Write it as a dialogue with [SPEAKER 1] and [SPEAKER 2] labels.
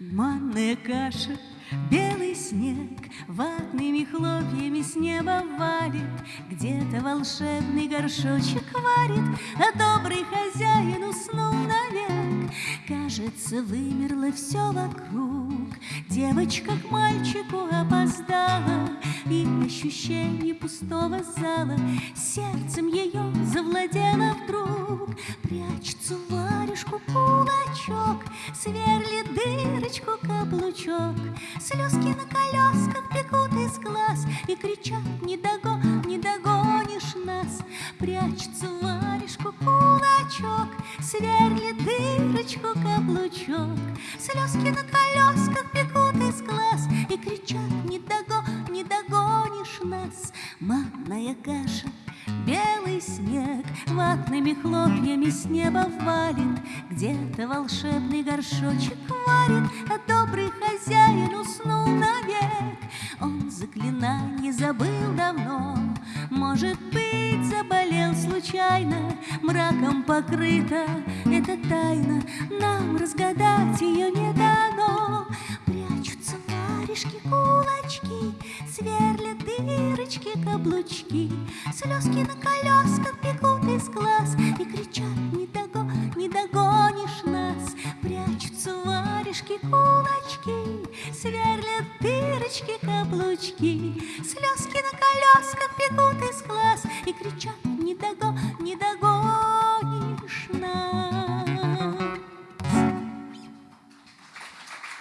[SPEAKER 1] Манная каша, белый снег Ватными хлопьями с неба валит Где-то волшебный горшочек варит А добрый хозяин уснул навек. Кажется, вымерло все вокруг. Девочка к мальчику опоздала И ощущение пустого зала. Сердцем ее завладело вдруг Сверлит дырочку каблучок. Слезки на колесках бегут из глаз И кричат не догон, не догонишь нас! Прячется варежку кулачок Сверлит дырочку каблучок. Слезки на колесках бегут из глаз И кричат не догон, не догонишь нас! Манная каша снег ватными хлопьями с неба валит, Где-то волшебный горшочек варит, А добрый хозяин уснул навек. Он заклинание забыл давно, Может быть, заболел случайно, Мраком покрыта эта тайна, Нам разгадать ее Дырочки, каблучки, Слезки на колесках бегут из глаз И кричат, не, дого, не догонишь нас Прячутся варежки, кулачки Сверлят дырочки, каблучки. Слезки на колесках бегут из глаз И кричат, не, дого, не догонишь